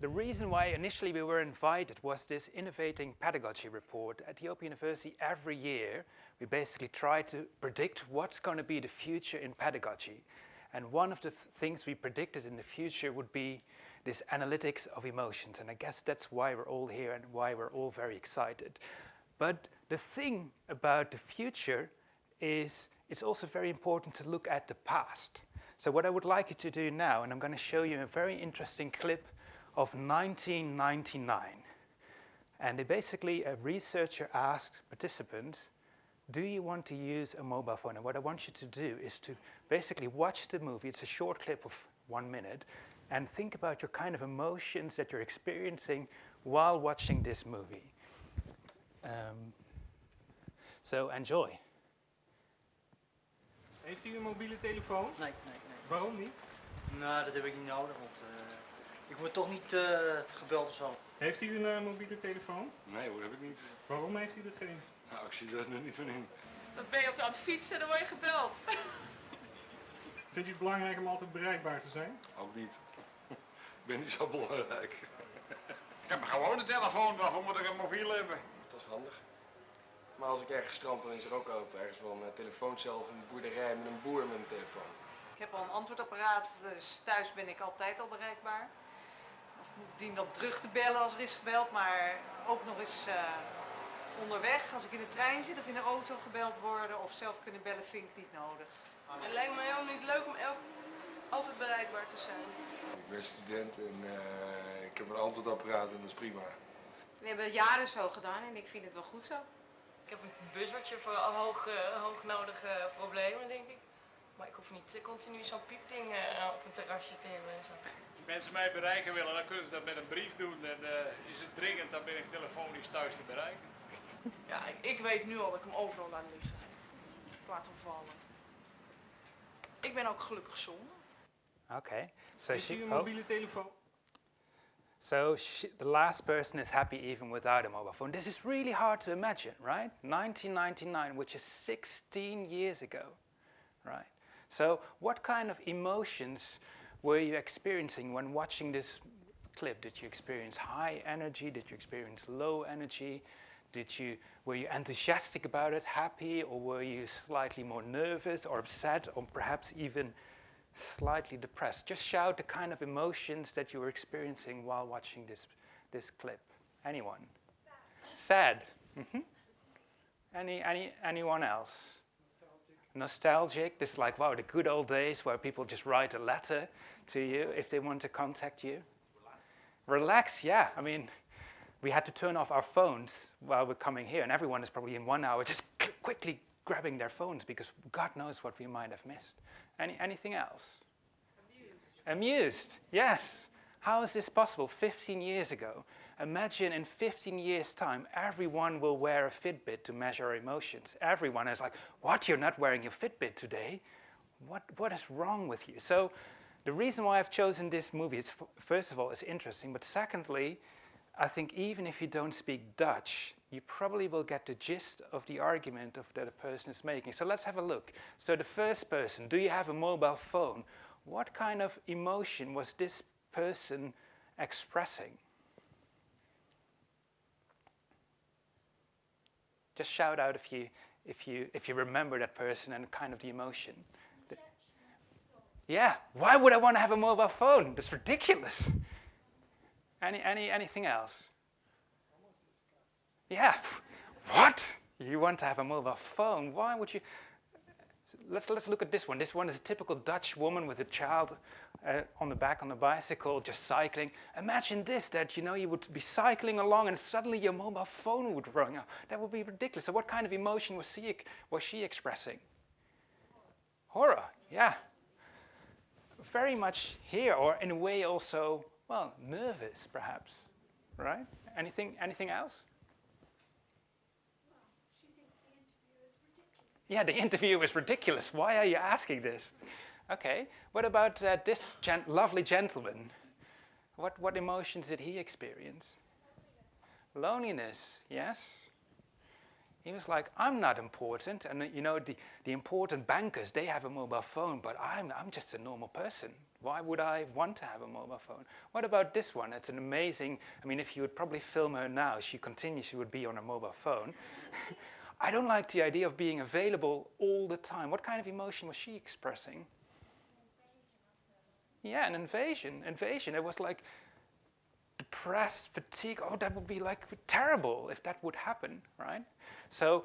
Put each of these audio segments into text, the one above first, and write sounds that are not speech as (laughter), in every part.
The reason why initially we were invited was this innovating pedagogy report. At the Open University every year we basically try to predict what's going to be the future in pedagogy. And one of the th things we predicted in the future would be this analytics of emotions. And I guess that's why we're all here and why we're all very excited. But the thing about the future is it's also very important to look at the past. So what I would like you to do now, and I'm going to show you a very interesting clip of 1999. And they basically, a researcher asked participants, do you want to use a mobile phone? And what I want you to do is to basically watch the movie. It's a short clip of one minute. And think about your kind of emotions that you're experiencing while watching this movie. Um, so enjoy. Heeft u een mobiele telefoon? Nee, nee, nee. Waarom niet? Nou, dat heb ik niet nodig, want uh, ik word toch niet uh, gebeld of zo. Heeft u een uh, mobiele telefoon? Nee hoor, heb ik niet. Waarom heeft u er geen? Nou, ik zie er nu niet van in. Dan ben je op aan het fietsen en dan word je gebeld. (laughs) Vindt u het belangrijk om altijd bereikbaar te zijn? Ook niet. (laughs) ik ben niet zo belangrijk. ik heb gewoon een telefoon, waarvoor moet ik een mobiel hebben? Dat is handig. Maar als ik ergens strand, dan is er ook altijd ergens wel een telefooncel of een boerderij met een boer met een telefoon. Ik heb al een antwoordapparaat, dus thuis ben ik altijd al bereikbaar. Dien dan terug te bellen als er is gebeld, maar ook nog eens uh, onderweg. Als ik in de trein zit of in de auto gebeld worden of zelf kunnen bellen, vind ik niet nodig. Het lijkt me helemaal niet leuk om elk, altijd bereikbaar te zijn. Ik ben student en uh, ik heb een antwoordapparaat en dat is prima. We hebben het jaren zo gedaan en ik vind het wel goed zo. Ik heb een buzzertje voor hoog, uh, hoognodige problemen, denk ik. Maar ik hoef niet continu zo'n piepding uh, op een terrasje te hebben en zo. Als mensen mij bereiken willen, dan kunnen ze dat met een brief doen. En uh, is het dringend, dan ben ik telefonisch thuis te bereiken. Ja, ik, ik weet nu al dat ik hem overal laat liggen. Ik laat hem vallen. Ik ben ook gelukkig zonder. Oké. Okay. So Heeft u een mobiele telefoon? So she, the last person is happy even without a mobile phone. This is really hard to imagine, right? 1999, which is 16 years ago, right? So what kind of emotions were you experiencing when watching this clip? Did you experience high energy? Did you experience low energy? Did you, were you enthusiastic about it, happy, or were you slightly more nervous or upset, or perhaps even slightly depressed. Just shout the kind of emotions that you were experiencing while watching this, this clip. Anyone? Sad. Sad. Mm -hmm. Any, any, anyone else? Nostalgic. This like, wow, the good old days where people just write a letter to you if they want to contact you. Relax. Relax, yeah. I mean, we had to turn off our phones while we're coming here, and everyone is probably in one hour just quickly grabbing their phones because God knows what we might have missed. Any, anything else? Amused. Amused, yes. How is this possible 15 years ago? Imagine in 15 years' time, everyone will wear a Fitbit to measure emotions. Everyone is like, what, you're not wearing your Fitbit today? What, what is wrong with you? So the reason why I've chosen this movie is, first of all, it's interesting, but secondly, I think even if you don't speak Dutch, you probably will get the gist of the argument of that a person is making. So let's have a look. So the first person, do you have a mobile phone? What kind of emotion was this person expressing? Just shout out if you, if you, if you remember that person and kind of the emotion. Yeah, why would I want to have a mobile phone? That's ridiculous. Any, any, anything else? Yeah, what? You want to have a mobile phone? Why would you? Let's, let's look at this one. This one is a typical Dutch woman with a child uh, on the back on the bicycle, just cycling. Imagine this, that you know you would be cycling along and suddenly your mobile phone would ring. That would be ridiculous. So what kind of emotion was she, was she expressing? Horror, yeah. Very much here, or in a way also well, nervous perhaps, right? Anything, anything else? Yeah, the (laughs) interview is ridiculous. Why are you asking this? Okay, what about uh, this gen lovely gentleman? What, what emotions did he experience? Loneliness, yes. He was like, I'm not important. And uh, you know, the, the important bankers, they have a mobile phone, but I'm, I'm just a normal person. Why would I want to have a mobile phone? What about this one? It's an amazing, I mean, if you would probably film her now, she continues, she would be on a mobile phone. (laughs) I don't like the idea of being available all the time. What kind of emotion was she expressing? Yeah, an invasion, invasion. It was like depressed, fatigue. Oh, that would be like terrible if that would happen, right? So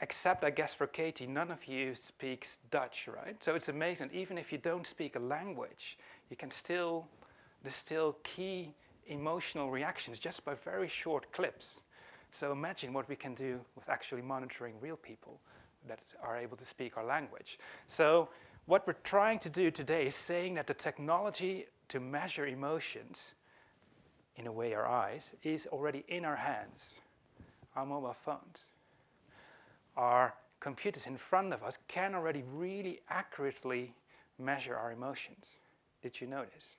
except I guess for Katie, none of you speaks Dutch, right? So it's amazing, even if you don't speak a language, you can still distill key emotional reactions just by very short clips. So imagine what we can do with actually monitoring real people that are able to speak our language. So what we're trying to do today is saying that the technology to measure emotions, in a way our eyes, is already in our hands, our mobile phones our computers in front of us can already really accurately measure our emotions. Did you notice?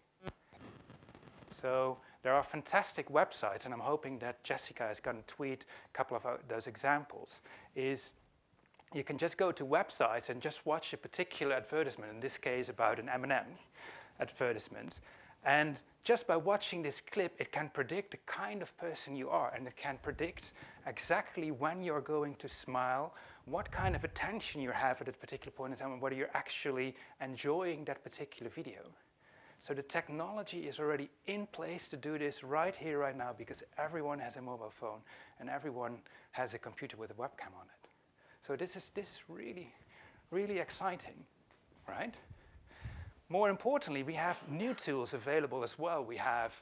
So there are fantastic websites, and I'm hoping that Jessica is going to tweet a couple of those examples, is you can just go to websites and just watch a particular advertisement, in this case about an M&M advertisement, and just by watching this clip, it can predict the kind of person you are, and it can predict exactly when you're going to smile, what kind of attention you have at a particular point in time, and whether you're actually enjoying that particular video. So the technology is already in place to do this right here, right now, because everyone has a mobile phone and everyone has a computer with a webcam on it. So this is, this is really, really exciting, right? More importantly, we have new tools available as well. We have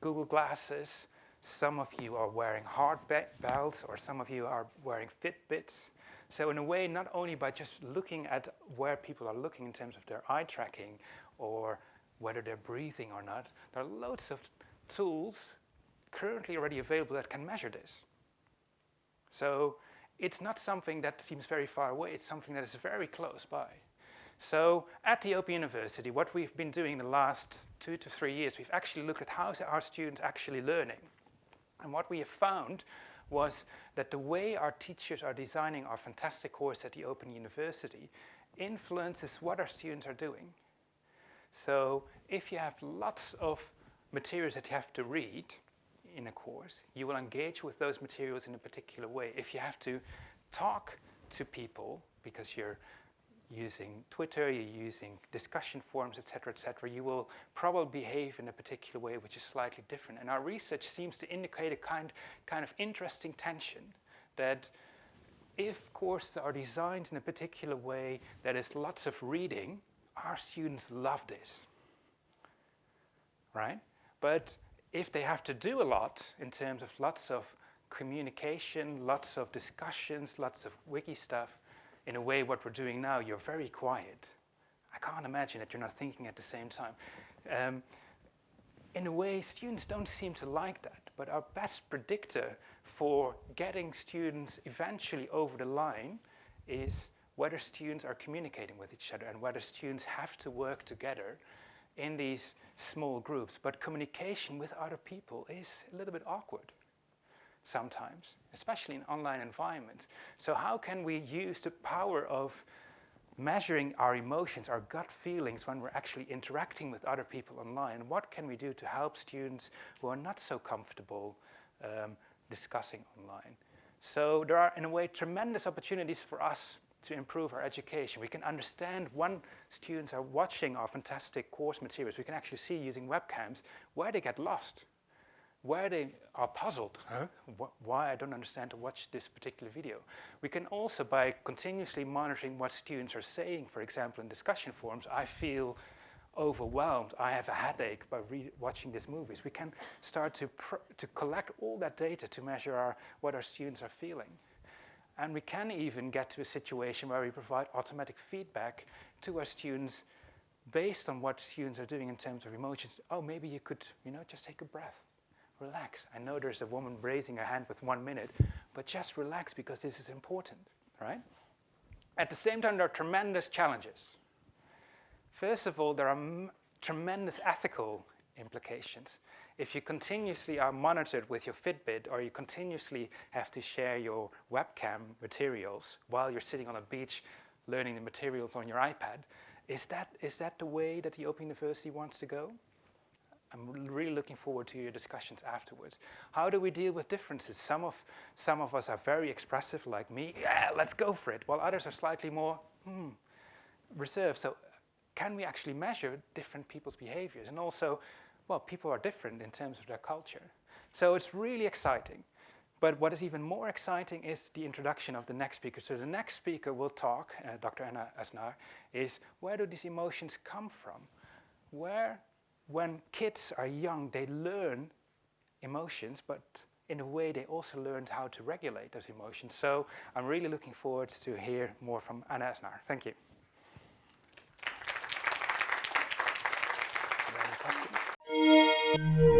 Google Glasses. Some of you are wearing hard belts, or some of you are wearing Fitbits. So in a way, not only by just looking at where people are looking in terms of their eye tracking or whether they're breathing or not, there are loads of tools currently already available that can measure this. So it's not something that seems very far away, it's something that is very close by. So at the Open University, what we've been doing the last two to three years, we've actually looked at how our students actually learning. And what we have found was that the way our teachers are designing our fantastic course at the Open University influences what our students are doing. So if you have lots of materials that you have to read in a course, you will engage with those materials in a particular way. If you have to talk to people because you're using Twitter, you're using discussion forums, etc., etc., you will probably behave in a particular way which is slightly different. And our research seems to indicate a kind, kind of interesting tension that if courses are designed in a particular way that is lots of reading, our students love this, right? But if they have to do a lot in terms of lots of communication, lots of discussions, lots of wiki stuff, in a way what we're doing now, you're very quiet. I can't imagine that you're not thinking at the same time. Um, in a way, students don't seem to like that, but our best predictor for getting students eventually over the line is whether students are communicating with each other and whether students have to work together in these small groups. But communication with other people is a little bit awkward sometimes, especially in online environments. So how can we use the power of measuring our emotions, our gut feelings when we're actually interacting with other people online? What can we do to help students who are not so comfortable um, discussing online? So there are, in a way, tremendous opportunities for us to improve our education. We can understand when students are watching our fantastic course materials. We can actually see using webcams where they get lost where they are puzzled, huh? why I don't understand to watch this particular video. We can also, by continuously monitoring what students are saying, for example, in discussion forums, I feel overwhelmed, I have a headache by watching these movies. We can start to, to collect all that data to measure our, what our students are feeling. And we can even get to a situation where we provide automatic feedback to our students based on what students are doing in terms of emotions. Oh, maybe you could, you know, just take a breath relax. I know there's a woman raising her hand with one minute, but just relax because this is important, right? At the same time, there are tremendous challenges. First of all, there are tremendous ethical implications. If you continuously are monitored with your Fitbit or you continuously have to share your webcam materials while you're sitting on a beach learning the materials on your iPad, Is that, is that the way that the Open University wants to go? I'm really looking forward to your discussions afterwards. How do we deal with differences? Some of, some of us are very expressive, like me, yeah, let's go for it, while others are slightly more hmm, reserved. So can we actually measure different people's behaviors? And also, well, people are different in terms of their culture. So it's really exciting. But what is even more exciting is the introduction of the next speaker. So the next speaker will talk, uh, Dr. Anna Aznar, is where do these emotions come from? Where, when kids are young, they learn emotions, but in a way they also learned how to regulate those emotions. So I'm really looking forward to hear more from Anna Aznar. Thank you. Questions?